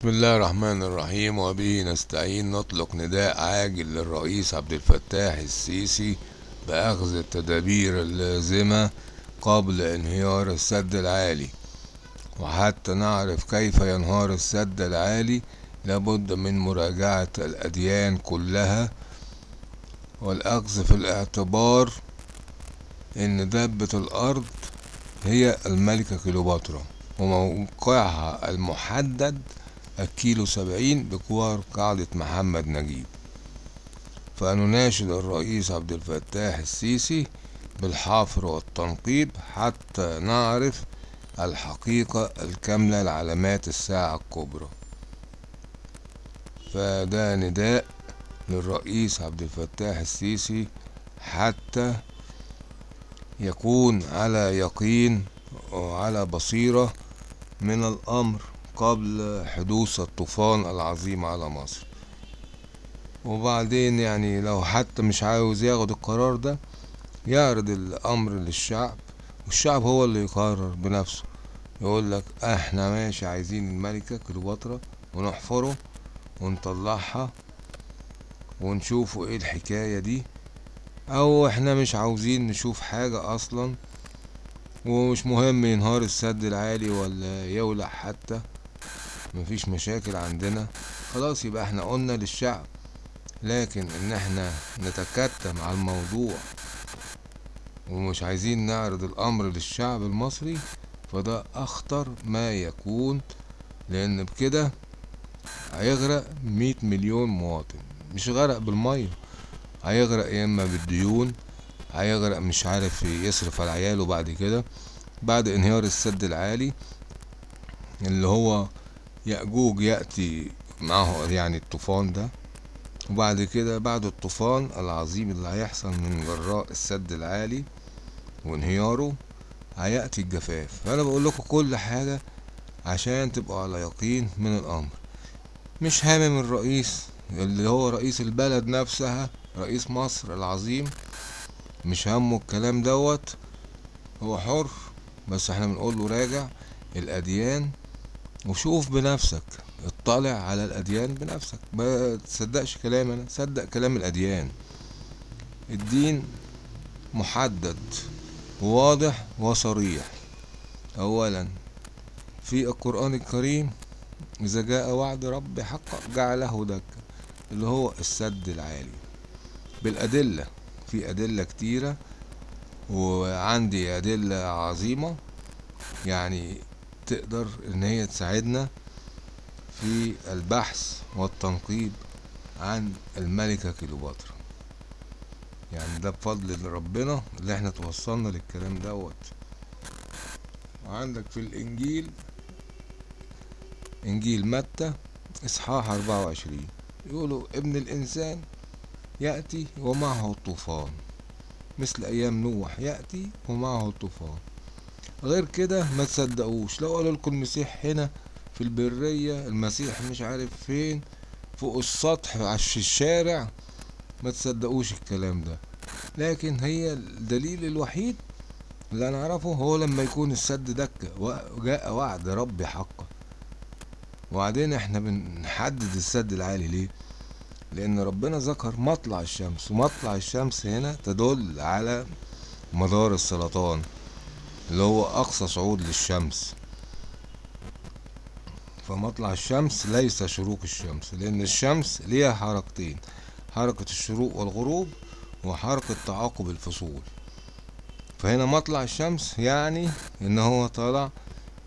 بسم الله الرحمن الرحيم وبه نستعين. نطلق نداء عاجل للرئيس عبد الفتاح السيسي بأخذ التدابير اللازمة قبل انهيار السد العالي. وحتى نعرف كيف ينهار السد العالي لابد من مراجعة الأديان كلها. والأخذ في الاعتبار إن دابة الأرض هي الملكة كليوباترا وموقعها المحدد الكيلو سبعين بجوار قاعدة محمد نجيب. فنناشد الرئيس عبد الفتاح السيسي بالحفر والتنقيب حتى نعرف الحقيقة الكاملة لعلامات الساعة الكبرى. فده نداء للرئيس عبد الفتاح السيسي حتى يكون على يقين وعلى بصيرة من الأمر. قبل حدوث الطوفان العظيم على مصر. وبعدين يعني لو حتى مش عاوز ياخد القرار ده يعرض الأمر للشعب والشعب هو اللي يقرر بنفسه. يقول لك إحنا ماشي عايزين الملكة كليوباترا ونحفره ونطلعها ونشوفوا إيه الحكاية دي أو إحنا مش عاوزين نشوف حاجة أصلا ومش مهم ينهار السد العالي ولا يولع حتى. مفيش مشاكل عندنا. خلاص يبقى إحنا قلنا للشعب لكن ان إحنا نتكتم على الموضوع ومش عايزين نعرض الأمر للشعب المصري فده أخطر ما يكون لأن بكده هيغرق مية مليون مواطن. مش غرق بالمية هيغرق يا إما بالديون هيغرق مش عارف يصرف على عياله بعد كده بعد انهيار السد العالي اللي هو يأجوج يأتي معه يعني الطوفان ده وبعد كده بعد الطوفان العظيم اللي هيحصل من جراء السد العالي وانهياره هيأتي الجفاف. فأنا بقول لكم كل حاجة عشان تبقوا على يقين من الأمر. مش هامم الرئيس اللي هو رئيس البلد نفسها رئيس مصر العظيم مش همه الكلام دوت. هو حر بس إحنا بنقول له راجع. الأديان وشوف بنفسك. اطلع على الأديان بنفسك. ما تصدقش كلام أنا. صدق كلام الأديان. الدين محدد واضح وصريح. أولا في القرآن الكريم إذا جاء وعد رب حقا جعله دكا اللي هو السد العالي. بالأدلة في أدلة كتيرة وعندي أدلة عظيمة. يعني تقدر إن هي تساعدنا في البحث والتنقيب عن الملكة كليوباترا. يعني ده بفضل ربنا اللي إحنا توصلنا للكلام دوت. وعندك في الإنجيل إنجيل متى؟ إصحاح أربعة وعشرين. يقولوا ابن الإنسان يأتي ومعه الطوفان. مثل أيام نوح يأتي ومعه الطوفان. غير كده ما تصدقوش. لو قالوا لكم المسيح هنا في البرية المسيح مش عارف فين فوق السطح في الشارع ما تصدقوش الكلام ده. لكن هي الدليل الوحيد اللي أنا أعرفه هو لما يكون السد دكة وجاء وعد ربي حقا وبعدين إحنا بنحدد السد العالي ليه؟ لأن ربنا ذكر مطلع الشمس ومطلع الشمس هنا تدل على مدار السرطان. اللي هو أقصى صعود للشمس. فمطلع الشمس ليس شروق الشمس لأن الشمس ليها حركتين حركة الشروق والغروب وحركة تعاقب الفصول. فهنا مطلع الشمس يعني إن هو طالع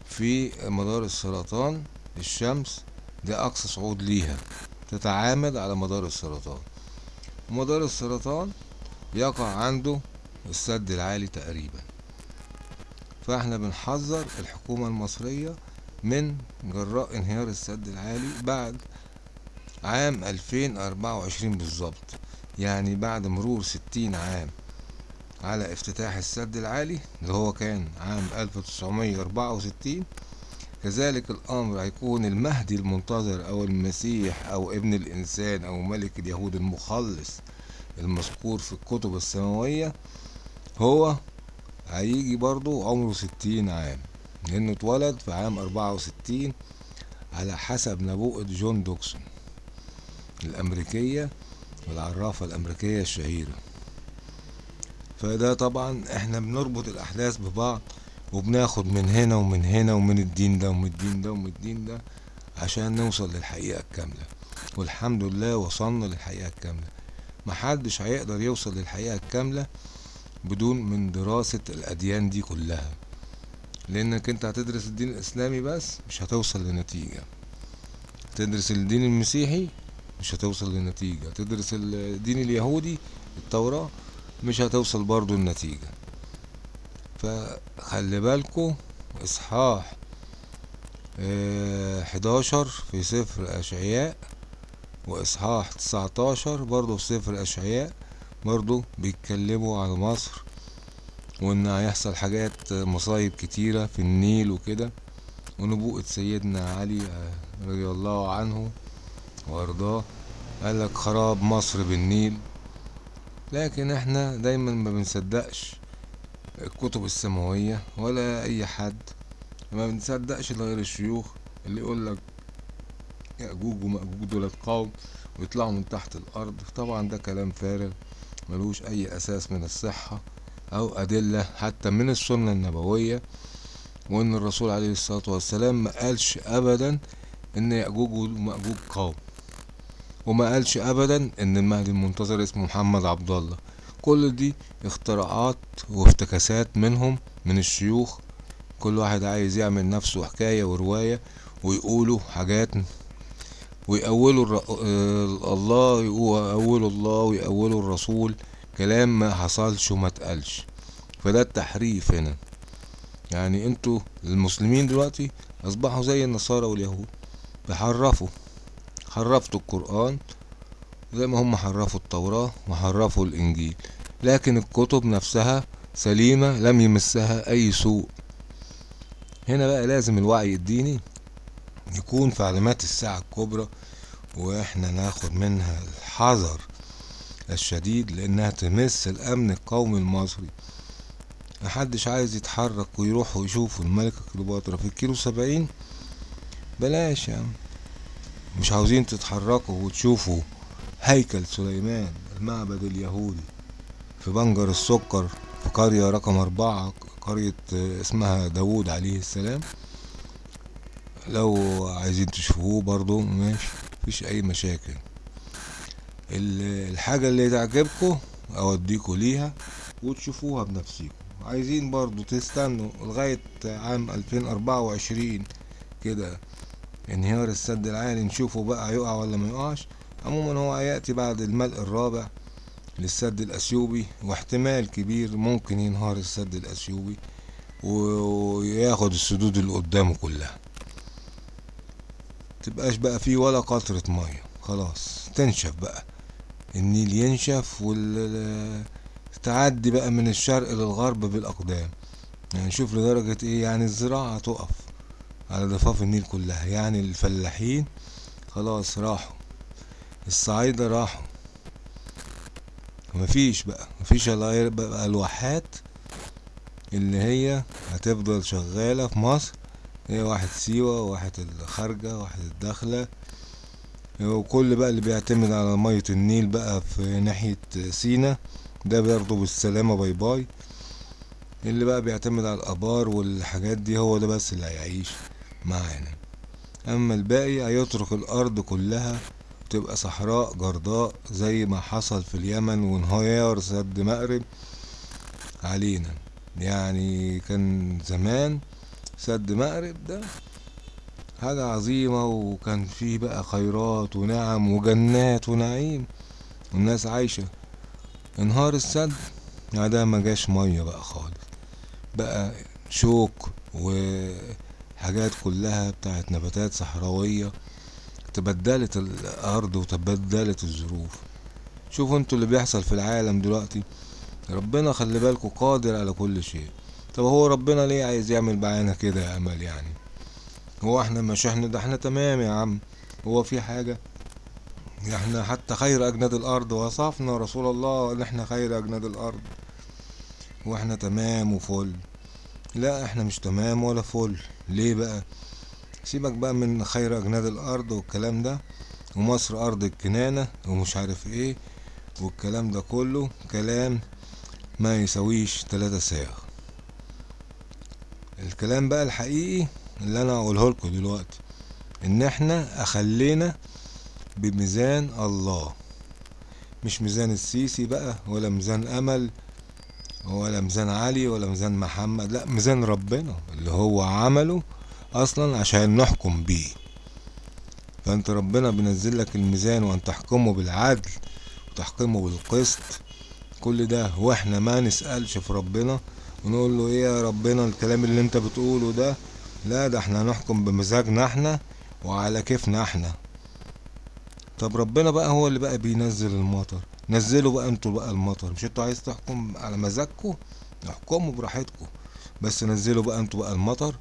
في مدار السرطان الشمس ده اقصى صعود ليها تتعامد على مدار السرطان. مدار السرطان يقع عنده السد العالي تقريبا. فاحنا بنحذر الحكومة المصرية من جراء انهيار السد العالي بعد عام 2024 بالظبط. يعني بعد مرور 60 عام على افتتاح السد العالي اللي هو كان عام 1964 كذلك الأمر هيكون المهدي المنتظر أو المسيح أو ابن الإنسان أو ملك اليهود المخلص المذكور في الكتب السماوية هو هيجي برضو عمره ستين عام لأنه اتولد في عام أربعة وستين على حسب نبوءة جون دوكسون الأمريكية والعرافة الأمريكية الشهيرة. فده طبعا إحنا بنربط الأحداث ببعض وبناخد من هنا ومن هنا ومن الدين ده ومن الدين ده ومن الدين ده عشان نوصل للحقيقة الكاملة. والحمد لله وصلنا للحقيقة الكاملة. محدش هيقدر يوصل للحقيقة الكاملة بدون من دراسة الأديان دي كلها. لأنك أنت هتدرس الدين الإسلامي بس مش هتوصل لنتيجة. تدرس الدين المسيحي مش هتوصل لنتيجة. تدرس الدين اليهودي التوراة مش هتوصل برضو لنتيجة. فخلي بالكو إصحاح آه، 11 في سفر أشعياء وإصحاح 19 برضو في سفر أشعياء برضو بيتكلموا على مصر وإن هيحصل حاجات مصايب كتيرة في النيل وكده. ونبوءة سيدنا علي آه، رضي الله عنه وأرضاه. قال لك خراب مصر بالنيل. لكن إحنا دايما ما بنصدقش الكتب السماوية ولا أي حد. ما بنصدقش غير الشيوخ اللي يقول لك يأجوج ومأجوج دول قوم ويطلعوا من تحت الأرض. طبعا ده كلام فارغ. ملوش أي أساس من الصحة أو أدلة حتى من السنة النبوية وإن الرسول عليه الصلاة والسلام ما قالش أبدا إن يأجوج ومأجوج قوم وما قالش أبدا إن المهدي المنتظر اسمه محمد عبد الله. كل دي اختراعات وافتكاسات منهم من الشيوخ. كل واحد عايز يعمل نفسه حكاية ورواية ويقولوا حاجات ويأولوا. آه، الله ويأولوا الله ويأولوا الرسول. كلام ما حصلش وما اتقالش. فده التحريف هنا. يعني أنتوا المسلمين دلوقتي أصبحوا زي النصارى واليهود. بيحرفوا حرفتوا القرآن زي ما هم حرفوا التوراة وحرفوا الإنجيل. لكن الكتب نفسها سليمة لم يمسها أي سوء. هنا بقى لازم الوعي الديني. يكون في علامات الساعة الكبرى وإحنا ناخد منها الحذر الشديد لإنها تمس الأمن القومي المصري. محدش عايز يتحرك ويروح ويشوف الملكة كليوباترا في الكيلو سبعين؟ بلاش يا عم. مش عاوزين تتحركوا وتشوفوا هيكل سليمان المعبد اليهودي في بنجر السكر في قرية رقم أربعة قرية اسمها داوود عليه السلام. لو عايزين تشوفوه برضو ماشي مفيش أي مشاكل. ال- الحاجة اللي تعجبكم أوديكوا ليها وتشوفوها بنفسكم. عايزين برضو تستنوا لغاية عام ألفين أربعة وعشرين كده انهيار السد العالي نشوفه بقى هيقع ولا ما يقعش. عموما هو هيأتي بعد الملء الرابع للسد الأثيوبي واحتمال كبير ممكن ينهار السد الأثيوبي وياخد السدود اللي قدامه كلها. تبقاش بقى فيه ولا قطرة مية. خلاص تنشف بقى. النيل ينشف وال تعدي بقى من الشرق للغرب بالأقدام. يعني شوف لدرجة إيه يعني الزراعة تقف على ضفاف النيل كلها. يعني الفلاحين خلاص راحوا. الصعايدة راحوا. مفيش بقى مفيش إلا بقى الواحات اللي هي هتفضل شغالة في مصر. واحد سيوة واحد الخارجة واحد الداخلة. وكل بقى اللي بيعتمد على مية النيل بقى في ناحية سينا ده برضه بالسلامة bye bye. اللي بقى بيعتمد على الآبار والحاجات دي هو ده بس اللي هيعيش معانا. أما الباقي هيترك الأرض كلها تبقى صحراء جرداء زي ما حصل في اليمن وانهيار سد مأرب علينا. يعني كان زمان سد مأرب ده. حاجة عظيمة وكان فيه بقى خيرات ونعم وجنات ونعيم والناس عايشة. انهار السد يعني ده ما جاش مية بقى خالص. بقى شوك وحاجات كلها بتاعت نباتات صحراوية تبدلت الأرض وتبدلت الظروف. شوفوا أنتوا اللي بيحصل في العالم دلوقتي. ربنا خلي بالكوا قادر على كل شيء. طب هو ربنا ليه عايز يعمل معانا كده يا أمل يعني؟ هو إحنا مش إحنا ده إحنا تمام يا عم. هو في حاجة؟ إحنا حتى خير أجناد الأرض وصفنا رسول الله إن إحنا خير أجناد الأرض. وإحنا تمام وفل. لا إحنا مش تمام ولا فل. ليه بقى؟ سيبك بقى من خير أجناد الأرض والكلام ده. ومصر أرض الكنانة ومش عارف إيه والكلام ده كله. كلام ما يسويش تلاتة ساغ الكلام بقى الحقيقي اللي أنا اقوله لكم دلوقتي. إن إحنا أخلينا بميزان الله. مش ميزان السيسي بقى ولا ميزان أمل ولا ميزان علي ولا ميزان محمد لا ميزان ربنا اللي هو عمله أصلا عشان نحكم بيه. فأنت ربنا بينزل لك الميزان وأن تحكمه بالعدل وتحكمه بالقسط. كل ده وإحنا ما نسألش في ربنا ونقول له إيه يا ربنا الكلام اللي أنت بتقوله ده؟ لا ده إحنا هنحكم بمزاجنا إحنا وعلى كيفنا إحنا. طب ربنا بقى هو اللي بقى بينزل المطر. نزلوا بقى أنتوا بقى المطر. مش أنتوا عايز تحكم على مزاجكم؟ احكموا براحتكم. بس نزلوا بقى أنتوا بقى المطر.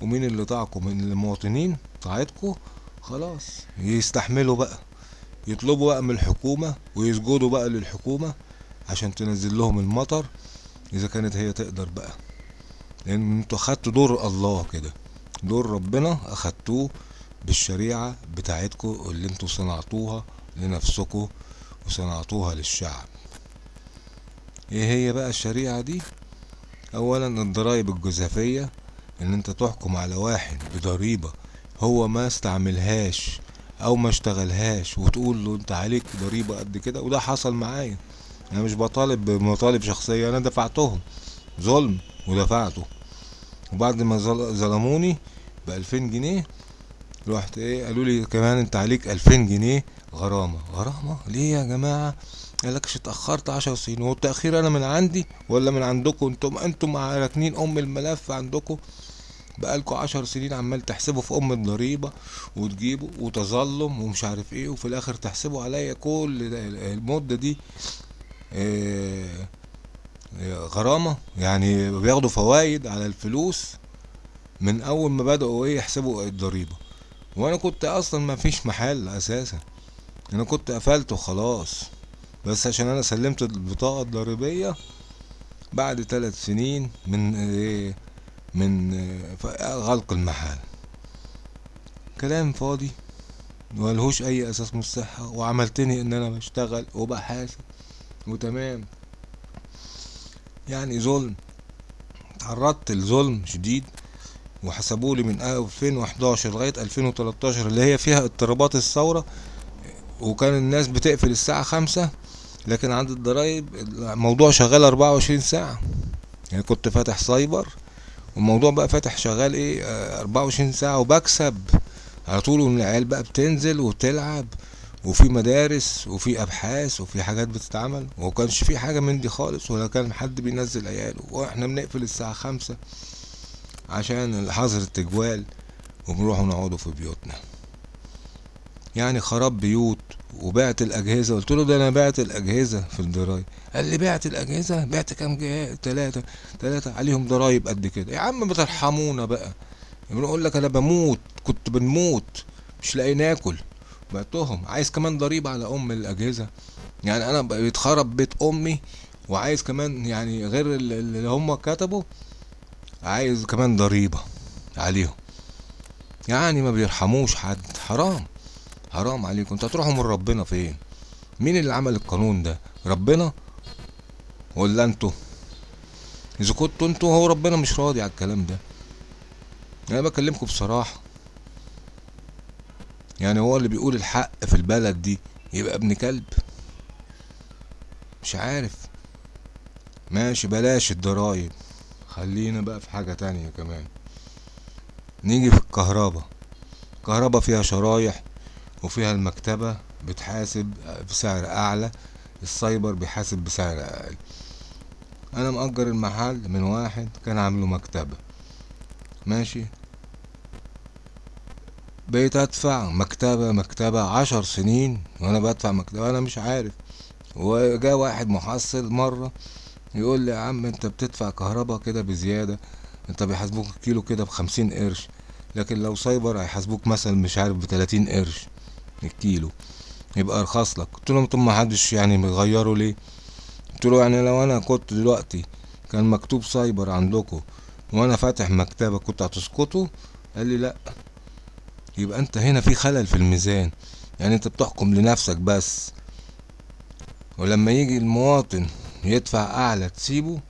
ومين اللي طاعكم؟ من المواطنين طاعتكم؟ خلاص. يستحملوا بقى. يطلبوا بقى من الحكومة ويسجدوا بقى للحكومة عشان تنزل لهم المطر. إذا كانت هي تقدر بقى. لأن أنتوا أخدتوا دور الله كده. دور ربنا أخدتوه بالشريعة بتاعتكم اللي أنتوا صنعتوها لنفسكم وصنعتوها للشعب. إيه هي بقى الشريعة دي؟ اولا الضرايب الجزافية إن أنت تحكم على واحد بضريبة هو ما استعملهاش أو ما اشتغلهاش وتقول له أنت عليك ضريبة قد كده وده حصل معايا. أنا مش بطالب بمطالب شخصية أنا دفعتهم. ظلم ودفعته. وبعد ما ظل- ظلموني بألفين جنيه رحت إيه قالوا لي كمان أنت عليك ألفين جنيه. غرامة. غرامة؟ ليه يا جماعة؟ قالكش اتأخرت عشر سنين. هو التأخير أنا من عندي ولا من عندكم؟ أنتم أنتم راكنين أم الملف عندكم؟ بقالكوا عشر سنين عمال تحسبوا في أم الضريبة وتجيبوا وتظلم ومش عارف إيه وفي الآخر تحسبوا عليا كل المدة دي. إيه غرامة. يعني بياخدوا فوايد على الفلوس من أول ما بدأوا إيه يحسبوا الضريبة. وأنا كنت أصلا ما فيش محل أساسا. أنا كنت قفلت وخلاص بس عشان أنا سلمت البطاقة الضريبية بعد ثلاث سنين من إيه من إيه غلق المحل. كلام فاضي. ملهوش أي أساس من الصحة. وعملتني إن أنا بشتغل وبحاسب. وتمام يعني ظلم. تعرضت لظلم شديد وحسبوا لي من 2011 لغاية 2013 اللي هي فيها اضطرابات الثورة وكان الناس بتقفل الساعة خمسة لكن عند الضرايب الموضوع شغال 24 ساعة. يعني كنت فاتح سايبر والموضوع بقى فاتح شغال إيه؟ آه، 24 ساعة وبكسب. على طول وان العيال بقى بتنزل وتلعب. وفي مدارس وفي أبحاث وفي حاجات بتتعمل. ومكانش في حاجة من دي خالص ولا كان حد بينزل عياله. وإحنا بنقفل الساعة خمسة عشان حظر التجوال وبنروحوا نقعدوا في بيوتنا. يعني خراب بيوت وبعت الأجهزة. قلت له ده أنا بعت الأجهزة في الضرايب. قال لي بعت الأجهزة؟ بعت كام جهاز ثلاثة ثلاثة عليهم ضرايب قد كده. يا عم بترحمونا بقى. بنقول لك أنا بموت. كنت بنموت. مش لاقي ناكل. بعتهم عايز كمان ضريبة على أم الأجهزة. يعني أنا بيتخرب بيت أمي وعايز كمان يعني غير اللي هم كتبوا عايز كمان ضريبة عليهم. يعني ما بيرحموش حد. حرام. حرام عليكم. أنتوا هتروحوا من ربنا فين؟ مين اللي عمل القانون ده؟ ربنا ولا أنتوا؟ إذا كنتوا أنتوا هو ربنا مش راضي على الكلام ده. أنا بكلمكم بصراحة. يعني هو اللي بيقول الحق في البلد دي يبقى ابن كلب. مش عارف. ماشي بلاش الضرايب. خلينا بقى في حاجة تانية كمان. نيجي في الكهرباء الكهرباء فيها شرايح وفيها المكتبة بتحاسب بسعر أعلى. السايبر بيحاسب بسعر أقل. أنا مأجر المحل من واحد كان عامله مكتبة. ماشي؟ بقيت أدفع مكتبة مكتبة عشر سنين وأنا بدفع مكتبة أنا مش عارف. وجا واحد محصل مرة يقول لي يا عم انت بتدفع كهرباء كده بزيادة انت بيحاسبوك الكيلو كده بخمسين قرش لكن لو سايبر هيحاسبوك مثلا مش عارف بتلاتين قرش الكيلو. يبقى ارخص لك. قلت لهم ما حدش يعني مغيره ليه؟ قلت له يعني لو أنا كنت دلوقتي كان مكتوب سايبر عندكم وأنا فاتح مكتبة كنت هتسقطوا قال لي لا. يبقى انت هنا في خلل في الميزان. يعني انت بتحكم لنفسك بس. ولما يجي المواطن يدفع أعلى تسيبه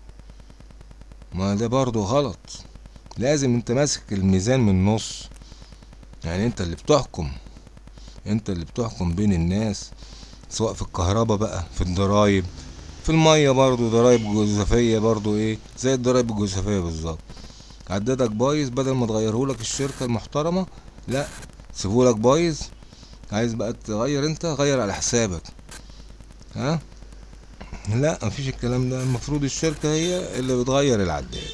ما ده برضو غلط. لازم انت ماسك الميزان من النص. يعني انت اللي بتحكم. انت اللي بتحكم بين الناس سواء في الكهرباء بقى في الضرايب في المية برضو ضرايب جوزفية برضو إيه زي الضرايب الجوزفية بالظبط. عدادك بايظ بدل ما تغيرهولك الشركة المحترمة لا. سيبهولك بايظ. عايز بقى تغير انت غير على حسابك. ها؟ لا مفيش الكلام ده. المفروض الشركة هي اللي بتغير العداد.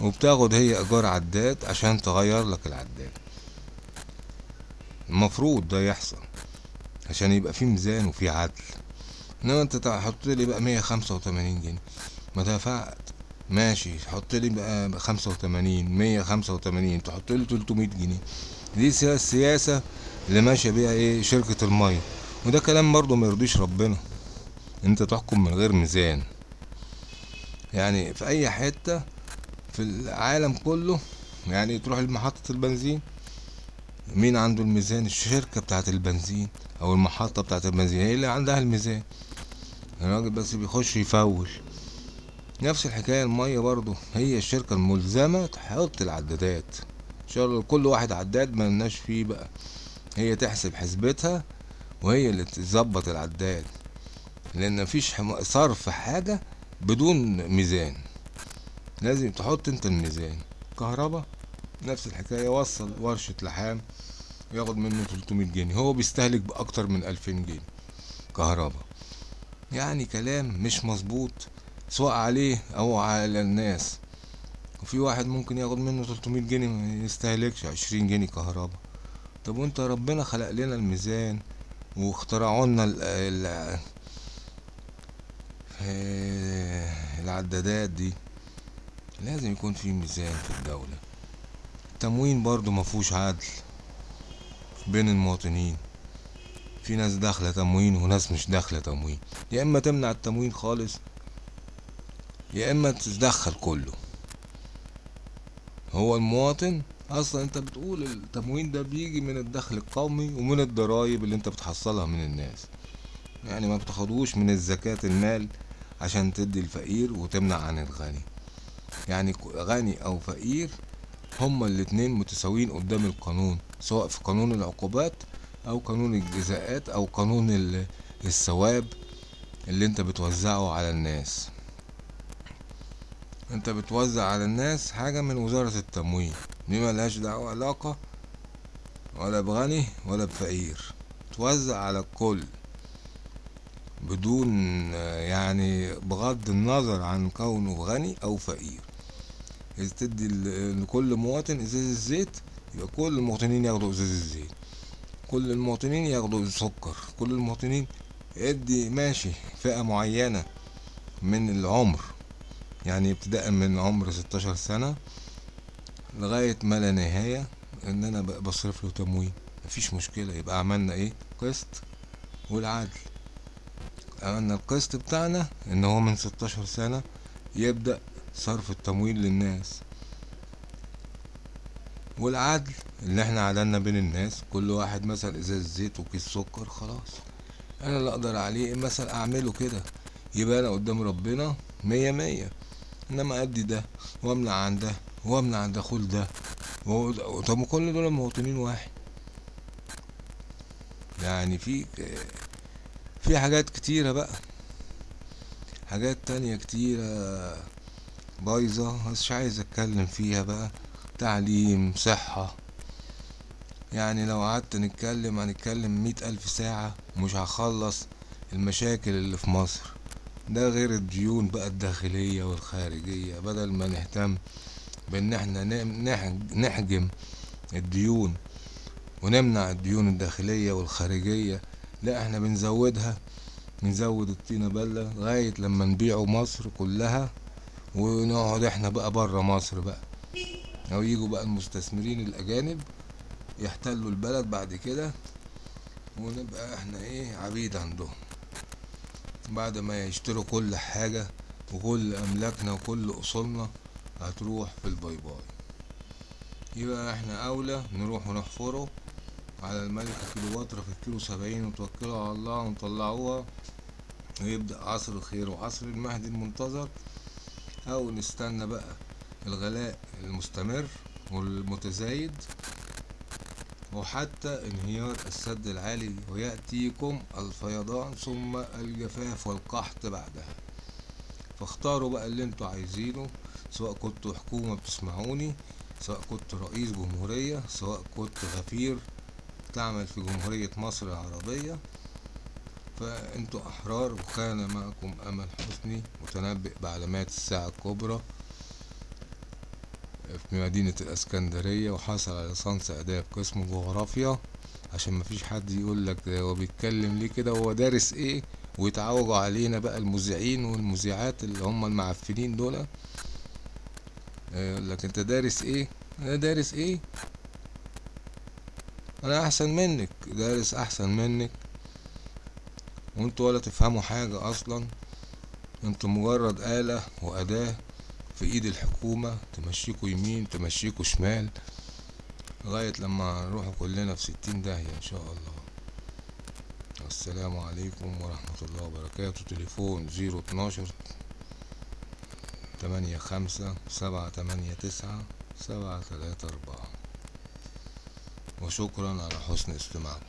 وبتاخد هي إيجار عداد عشان تغير لك العداد. المفروض ده يحصل. عشان يبقى في ميزان وفي عدل. إنما أنت تحط لي بقى مية خمسة وتمانين جنيه. ما دفعت. ماشي حط لي بقى خمسة وتمانين مية خمسة وتمانين تحط لي تلتمية جنيه. دي سيا- السياسة اللي ماشية بيها إيه؟ شركة المية. وده كلام برضه ما يرضيش ربنا. أنت تحكم من غير ميزان. يعني في أي حتة في العالم كله يعني تروح لمحطة البنزين مين عنده الميزان؟ الشركة بتاعت البنزين أو المحطة بتاعت البنزين هي اللي عندها الميزان. الراجل بس بيخش يفول. نفس الحكاية المية برضو هي الشركة الملزمة تحط العدادات. إن شاء الله كل واحد عداد ما لناش فيه بقى. هي تحسب حسبتها وهي اللي تظبط العداد. لأن مفيش صرف حاجة بدون ميزان. لازم تحط أنت الميزان. كهرباء نفس الحكاية وصل ورشة لحام ياخد منه 300 جنيه. هو بيستهلك بأكتر من 2000 جنيه كهرباء. يعني كلام مش مظبوط. سواء عليه أو على الناس. وفي واحد ممكن ياخد منه 300 جنيه ما يستهلكش 20 جنيه كهرباء طب وأنت ربنا خلق لنا الميزان واخترعوا لنا آه، العدادات دي. لازم يكون في ميزان في الدولة. التموين برضو مفهوش عدل بين المواطنين. في ناس داخلة تموين وناس مش داخلة تموين. يا إما تمنع التموين خالص يا إما تدخل كله. هو المواطن أصلا أنت بتقول التموين ده بيجي من الدخل القومي ومن الضرايب اللي أنت بتحصلها من الناس. يعني ما بتاخدوش من الزكاة المال عشان تدي الفقير وتمنع عن الغني. يعني غني أو فقير هما الاتنين متساويين قدام القانون سواء في قانون العقوبات أو قانون الجزاءات أو قانون ال- الثواب اللي أنت بتوزعه على الناس. انت بتوزع على الناس حاجة من وزارة التموين. دي ملهاش دعوة علاقة ولا بغني ولا بفقير. توزع على الكل بدون يعني بغض النظر عن كونه غني أو فقير. إذا تدي لكل مواطن إزازة زيت يبقى كل المواطنين ياخدوا إزازة زيت كل المواطنين ياخدوا سكر كل المواطنين ادي ماشي فئة معينة من العمر. يعني ابتداء من عمر 16 سنة لغاية ما لا نهاية إن أنا بصرف له تموين مفيش مشكلة يبقى عملنا إيه؟ قسط والعدل. عملنا القسط بتاعنا إن هو من 16 سنة يبدأ صرف التمويل للناس. والعدل اللي إحنا عدلنا بين الناس كل واحد مثلا ازاز زيت وكيس سكر خلاص. أنا اللي أقدر عليه مثلا أعمله كده يبقى أنا قدام ربنا مية مية. انما ادي ده وامنع عن ده وامنع عن دخول ده. طب كل دول مواطنين واحد. يعني في في حاجات كتيرة بقى. حاجات تانية كتيرة بايظة بس مش عايز اتكلم فيها بقى. تعليم صحة. يعني لو قعدت نتكلم هنتكلم مئة ألف ساعة مش هخلص المشاكل اللي في مصر. ده غير الديون بقى الداخلية والخارجية بدل ما نهتم بإن إحنا نحجم الديون ونمنع الديون الداخلية والخارجية لا إحنا بنزودها بنزود الطينة بلة لغاية لما نبيعوا مصر كلها ونقعد إحنا بقى برا مصر بقى. أو يجوا بقى المستثمرين الأجانب يحتلوا البلد بعد كده ونبقى إحنا إيه عبيد عندهم. بعد ما يشتروا كل حاجة وكل أملاكنا وكل أصولنا هتروح في ال bye bye. يبقى إحنا أولى نروح ونحفره على الملكة كيلوباترا في الكيلو سبعين وتوكلوا على الله ونطلعوها ويبدأ عصر الخير وعصر المهدي المنتظر. أو نستنى بقى الغلاء المستمر والمتزايد وحتى انهيار السد العالي ويأتيكم الفيضان ثم الجفاف والقحط بعدها. فاختاروا بقى اللي أنتوا عايزينه سواء كنتوا حكومة بتسمعوني سواء كنت رئيس جمهورية سواء كنت غفير تعمل في جمهورية مصر العربية. فانتوا أحرار وكان معكم أمل حسني متنبئ بعلامات الساعة الكبرى. في مدينة الإسكندرية وحصل على ليسانس اداب قسم جغرافيا عشان مفيش حد يقول لك هو بيتكلم ليه كده هو دارس إيه ويتعوجوا علينا بقى المذيعين والمذيعات اللي هم المعفنين دول. يقول لك أنت دارس إيه؟ أنا دارس إيه؟ أنا أحسن منك. دارس أحسن منك. وأنتوا ولا تفهموا حاجة أصلا. أنتوا مجرد آلة وأداة. في ايد الحكومة تمشيكوا يمين تمشيكوا شمال لغاية لما نروحوا كلنا في ستين داهية إن شاء الله. السلام عليكم ورحمة الله وبركاته. تليفون زيرو اتناشر تمانية خمسة سبعة تمانية تسعة سبعة تلاتة أربعة. وشكرا على حسن استماعكم.